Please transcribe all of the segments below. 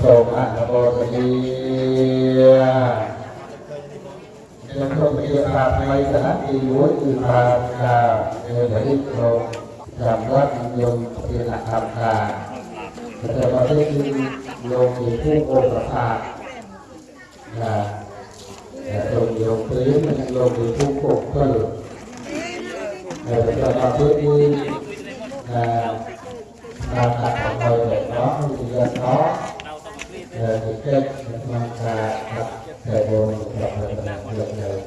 សូមអនុមោទនាខ្ញុំសូមជម្រាបថាថ្ងៃស្អាតទី1គឺថាថានៅនេះក្នុងសម្រាប់យើងជាអហង្ការតែបើទេគឺលោកជាผู้ឧបថាណាតែលោកយកព្រៀងនិងលោកជាผู้គ្រប់គ្រងតែបើទេគឺណា làm đặt học hồi để đó thì là đó là những cái mang ra đặt buồn và mình được được.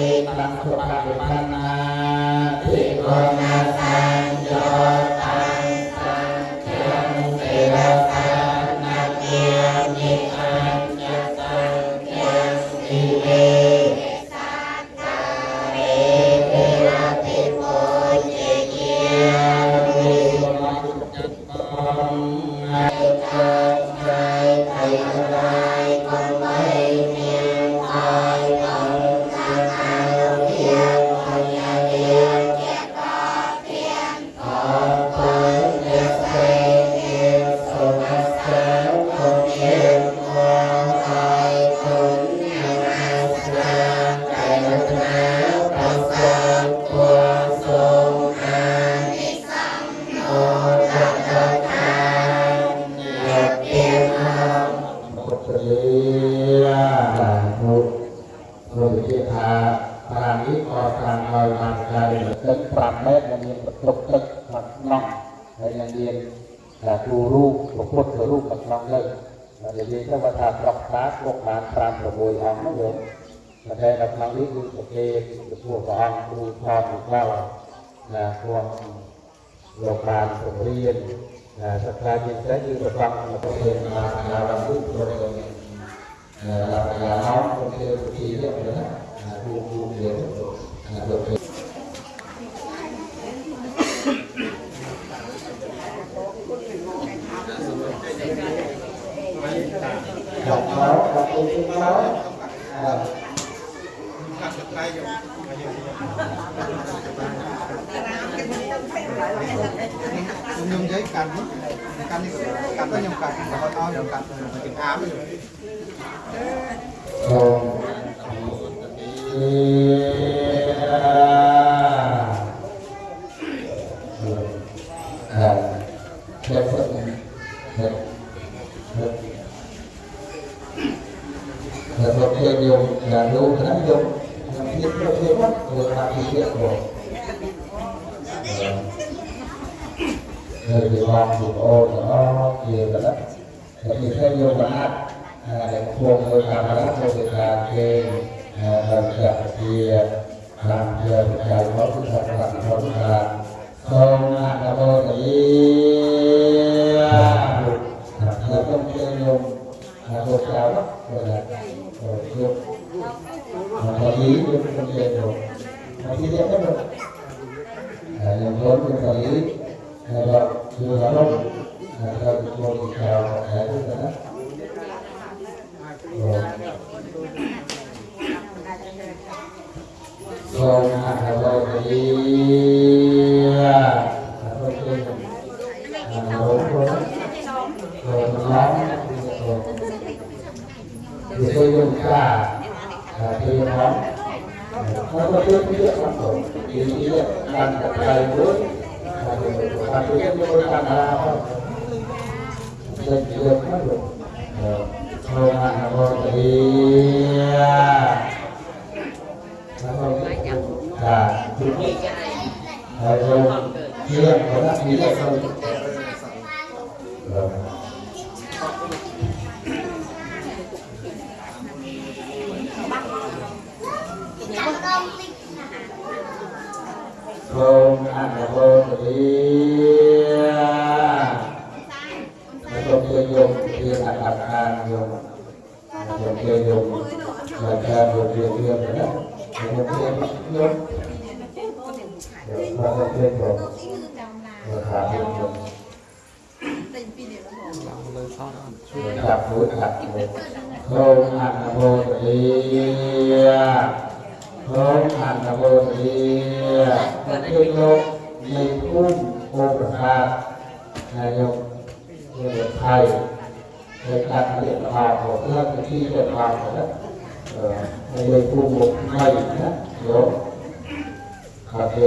ติตังสุปฏิปันนาทิโกนา phương sáu à. nhung giấy cắn cắn cắn có nhung cắn có to nhung cắn chữ ám thì tôi dùng cả tôi dùng nó nó có chút cái lượng sản phẩm thì cái lượng đàn cặp tay và tôi biết tôi đàn ra không dân chỉ được được thôi mà nó đi Mira, ahora. Không ăn là vô không chơi dùng Khi là đặt ra không chơi dùng Là cha dùng chuyện riêng không chơi dùng Nó chơi dùng ครับรู้จับรู้ลครันโมตีลมอันโมตีมันคือลมมีพุ่มโอประภาสนายกเกิดไทยเกิดการเปลี่ยนผ่านของเพื่อนที่เกิดผ่านนะนายกพุ่มโอประภาสนะโยมคาเฟ่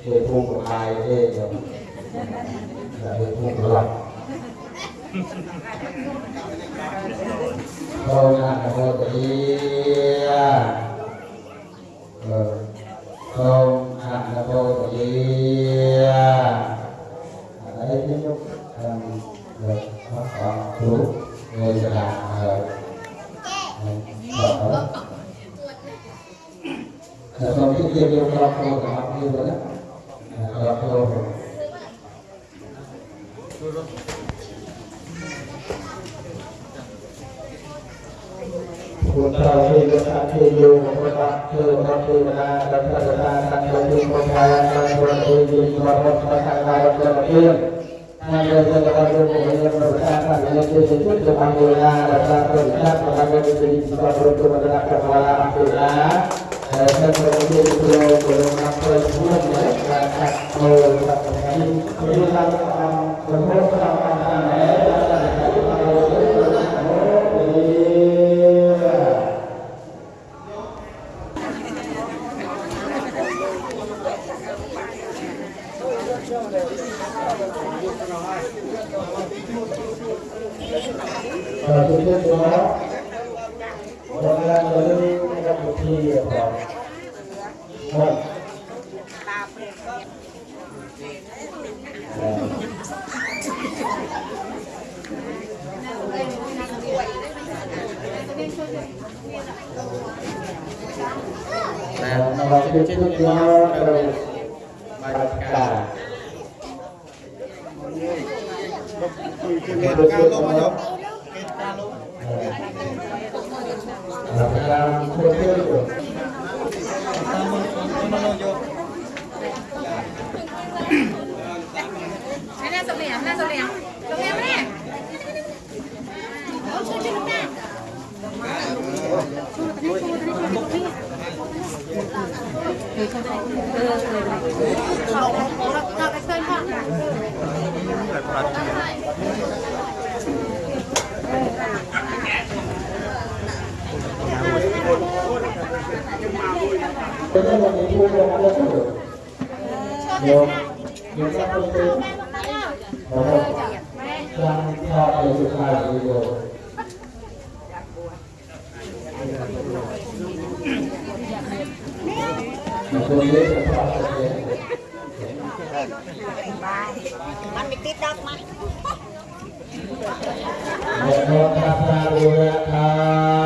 เทพุ่มโอประภาสเทโยม Hidupnya gelap. Oh, nah, jadi và chương trình thì mong cầu bài cả. Hãy subscribe cho kênh Ghiền Mì Gõ Để không bỏ lỡ những video hấp dẫn Tôi thấy là mình mua đồ ăn lên cũng được Nhiều, nhiều các công ty Và họ đều được hài là nhiều มันมีติดดักมา Hãy subscribe cho kênh Ghiền Mì Gõ Để không bỏ lỡ những video hấp dẫn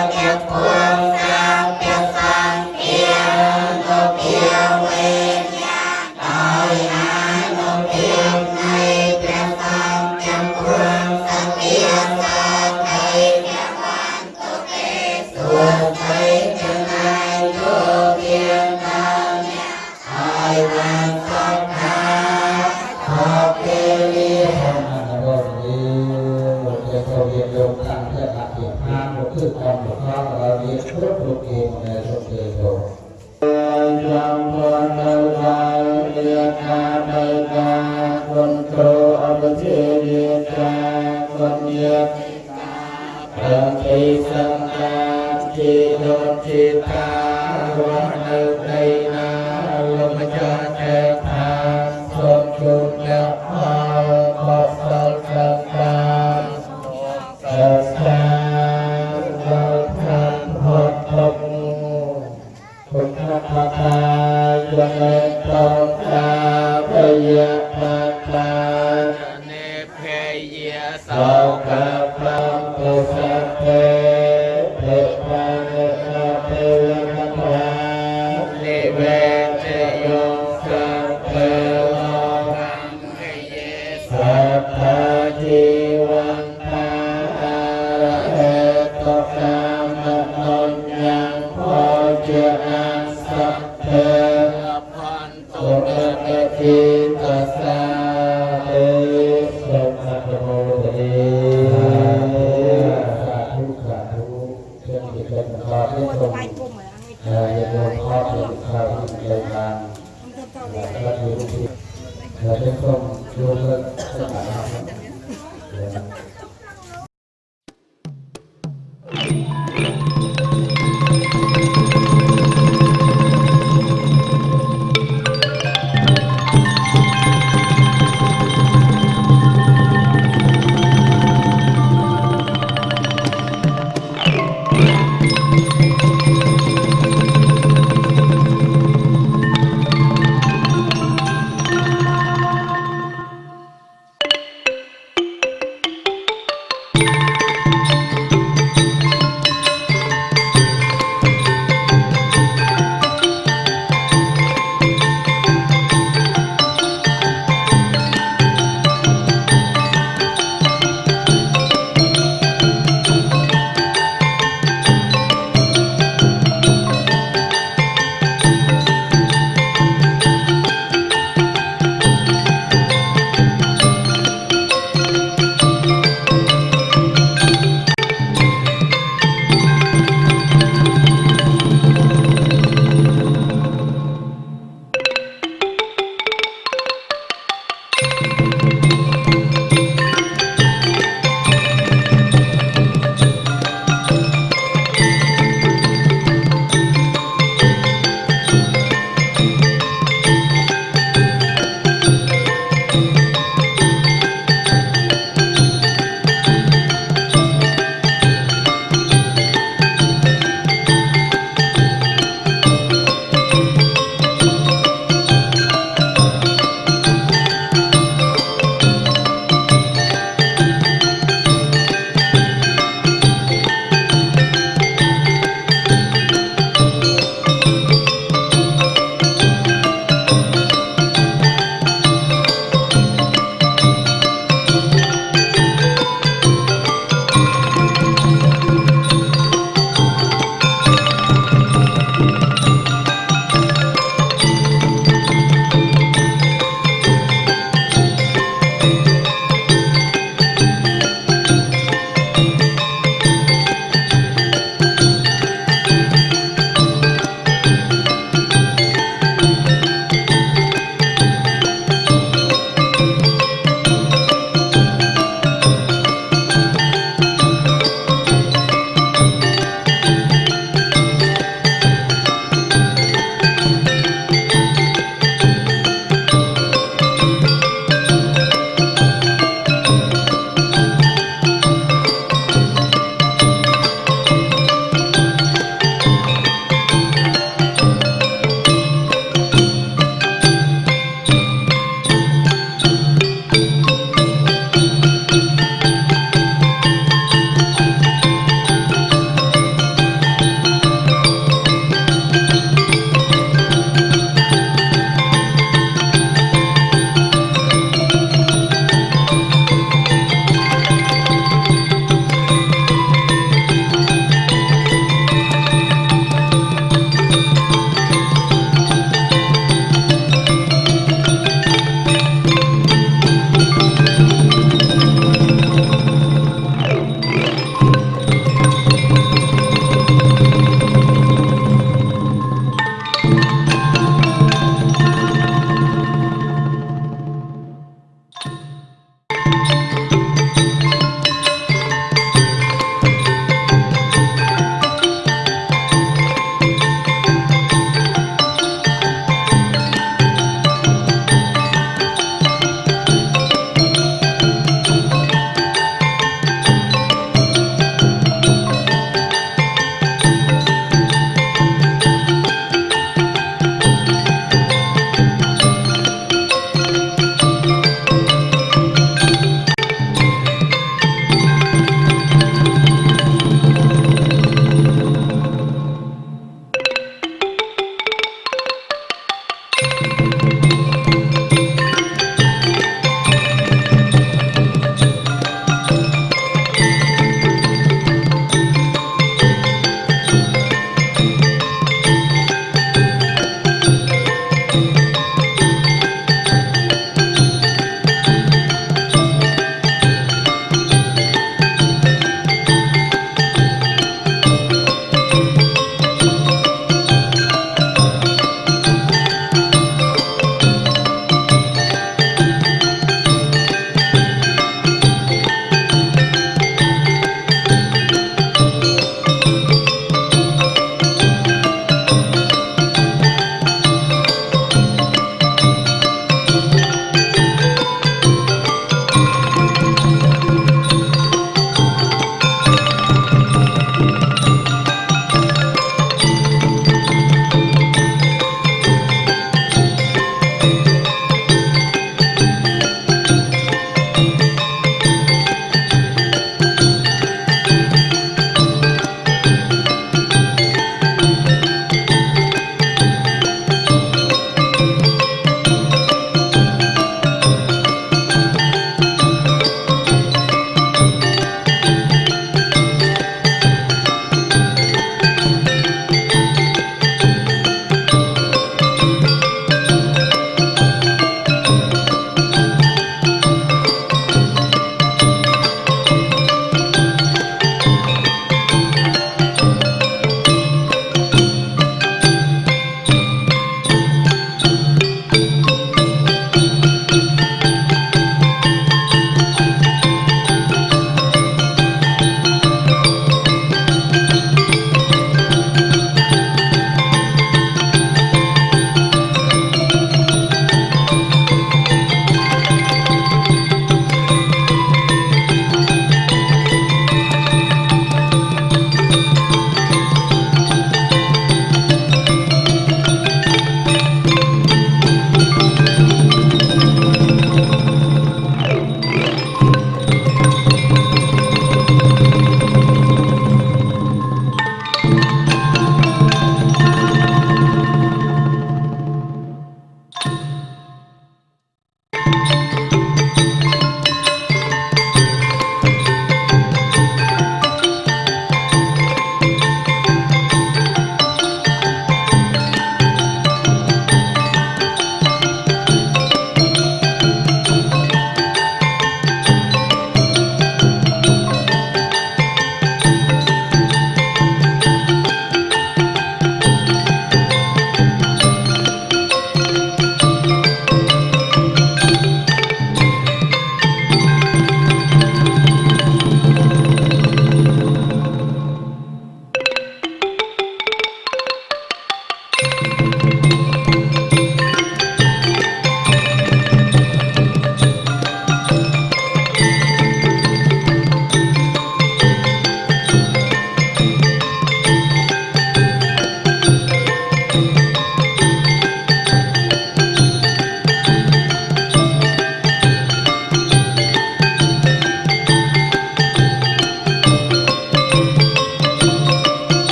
โนทิตา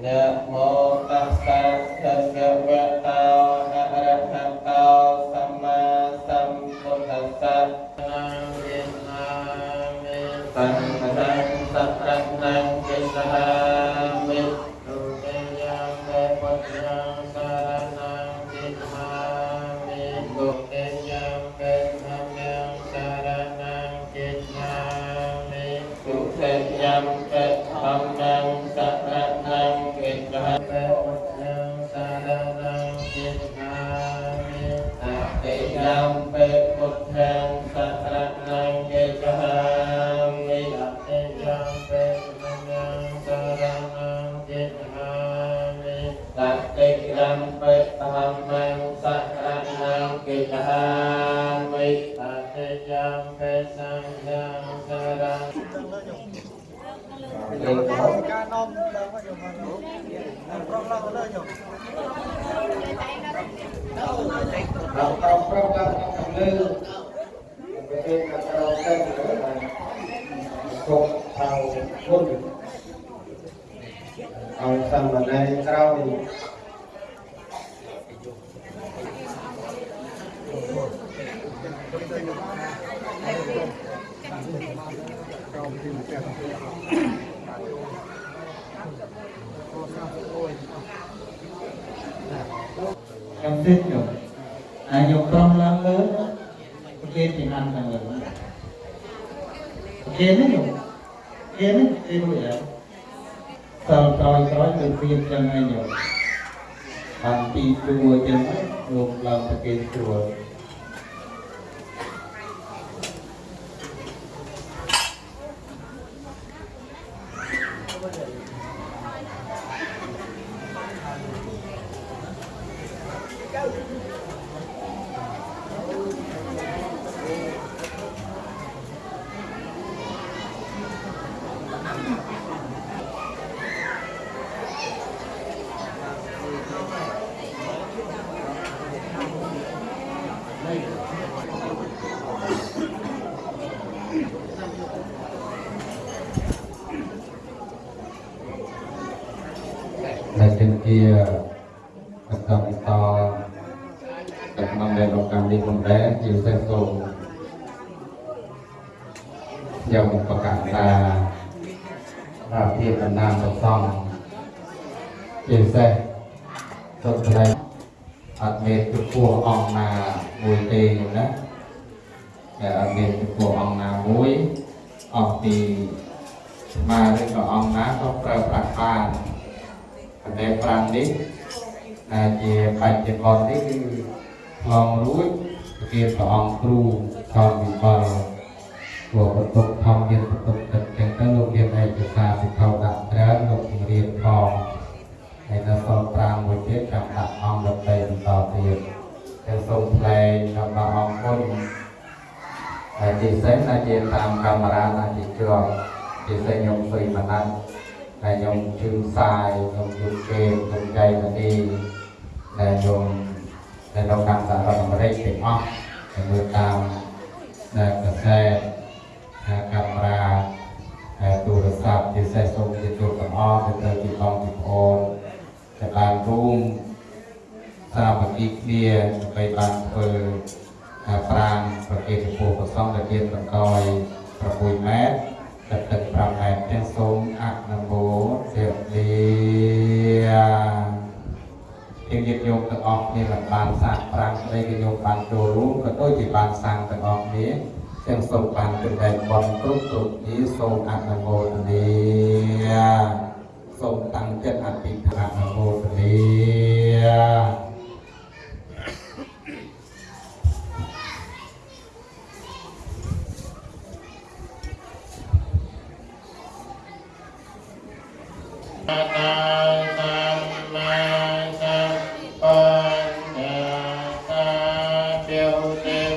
Nam Mô non đang có dùng mà nó đang lâu nó dùng ខ្ញុំទិញយកហើយយកប្រំឡើងលើប្រគេនពីហាន់ឡើងលើប្រគេននេះយកគេនេះគេរួចហើយតើក្រោយក្រោយទៅទៀតចឹងហើយយកបានពីទួចឹងហើយលោកឡើងប្រគេនស្រួល ន្ននេះគឺឆ្លងរួចជាព្រះអង្គគ្រូខំវិបលព្រោះបន្ទុកធម្មមានបន្ទុកទឹកចឹងទៅលោកមានឯកសារសិក្ខាដាក់ច្រើនលោករៀបផងហើយនៅសល់5មួយទៀតចាំដាក់អង្គដតីបន្តទៀតហើយសូមថ្លែងដល់អង្គគុណហើយពិសេសណាជាតាមកាមេរ៉ាណាជាជាប់ពិសេសខ្ញុំសុយមណាត់ហើយខ្ញុំជឿសាយខ្ញុំយល់គេខ្ញុំចៃនាទីដែលខ្ញុំដែល នៅតាមសហរដ្ឋអាមេរិកទាំងអស់ហើយមើលតាមដែលកសែតហើយកាមេរ៉ាហើយទូរស័ព្ទពិសេសសូមជាទូទាំងអស់ទៅទៅពីបងពីប្អូនដែលបានរួមសាមគ្គីគ្នាដើម្បីបានធ្វើការប្រាងប្រកេតចំពោះព្រះសង្ឃដែលមានបន្តយ6ម៉ែត្រទឹកទឹក5ម៉ែត្រទាំងសូមអនុមោទនា ជាញាតិញោមទាំងអស់គ្នាដែលបានសាកប្រាំងស្ដីគឺញោមបានចូលរួមក៏ដូចជាបានសាងទាំងអស់គ្នាទាំងសូមបានចំណែកបន់គ្រប់គ្រប់គ្នាសូមអនុមោទនាសូមតាំងចិត្តអធិដ្ឋានអនុមោទនា Amen.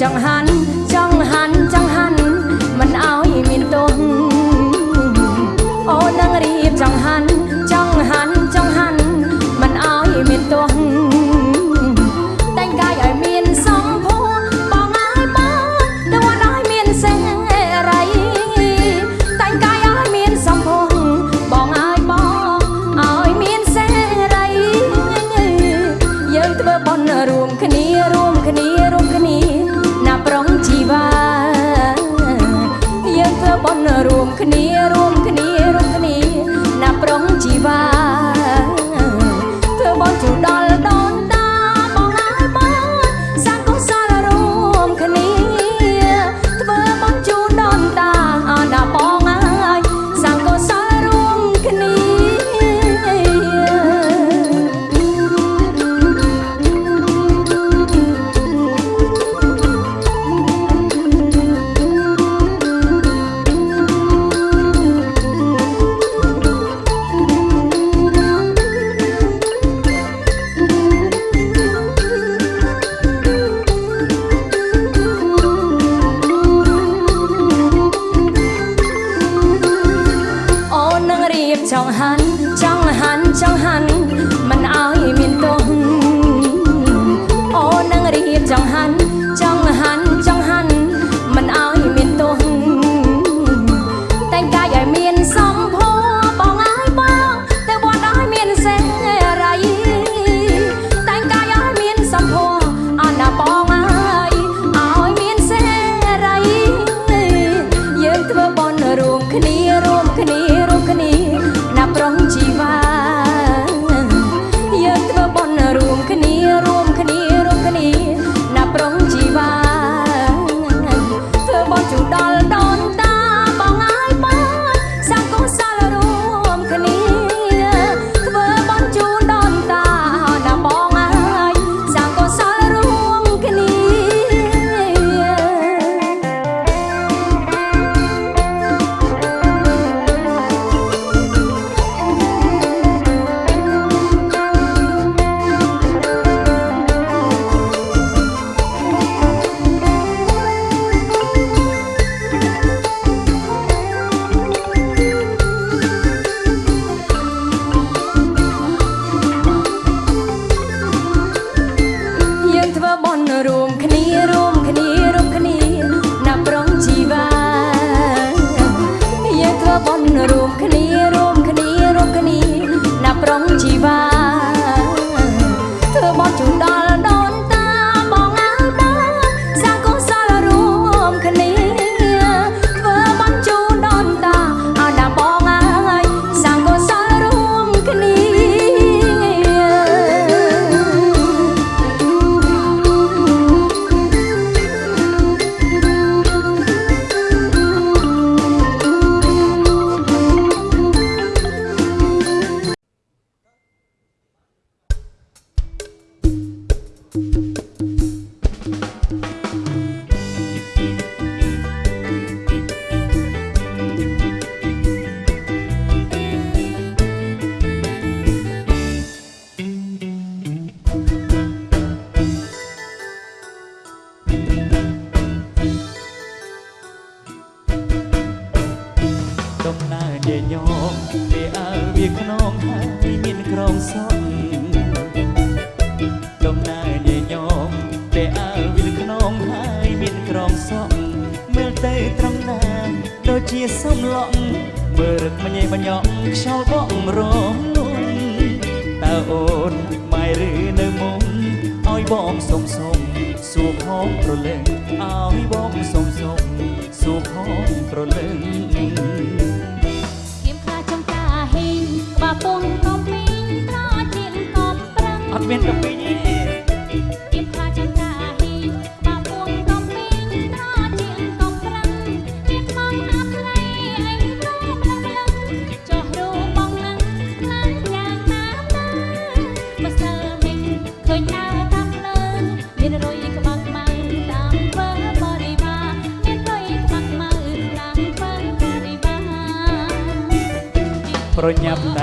江汉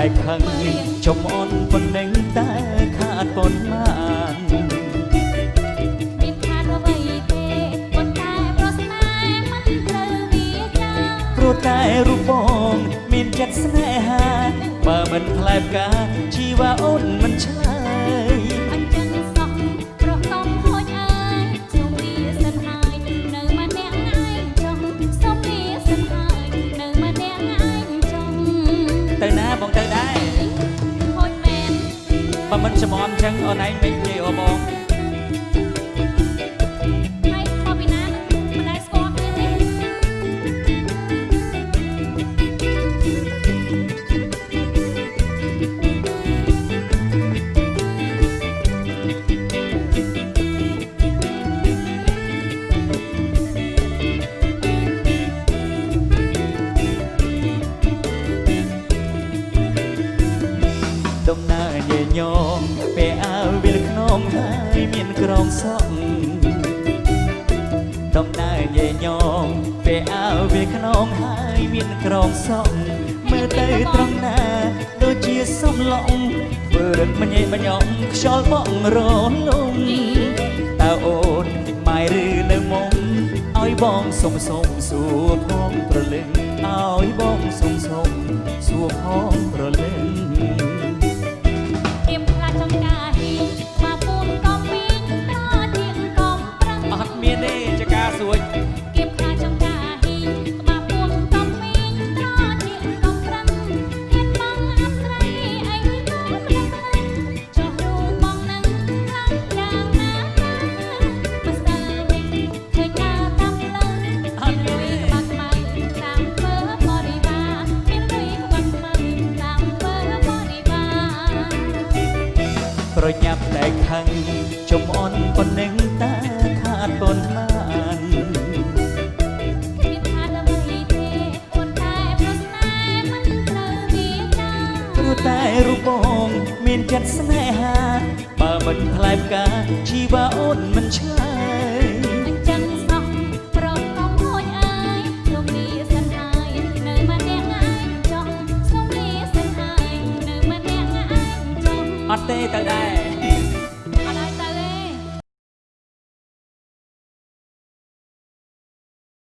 តែខឹងចំអន់ប៉ុណ្ណឹងតែខាតប៉ុន្មានតែរូបបងមានចិត្តស្នេហា បើមិនផ្លែផ្កាជីវ៉ាអូនមិនឆ្លា ចឹងអូនឯងមិននិយាយអូបង ងហើយមានក្រងសក់មើលទៅត្រង់ណាដូចជាសំឡងធ្វើរឹកមិនឯបញ្ញងខ្យល់បងរលំតើអូនម៉ែឬនៅមុំឲ្យបងសុំសុំសួរផងប្រលឹងឲ្យបងសុំសុំសួរផងប្រលឹង ចិត្តស្នេហាបើមិនថ្លៃផ្កាជីវ៉ាអូន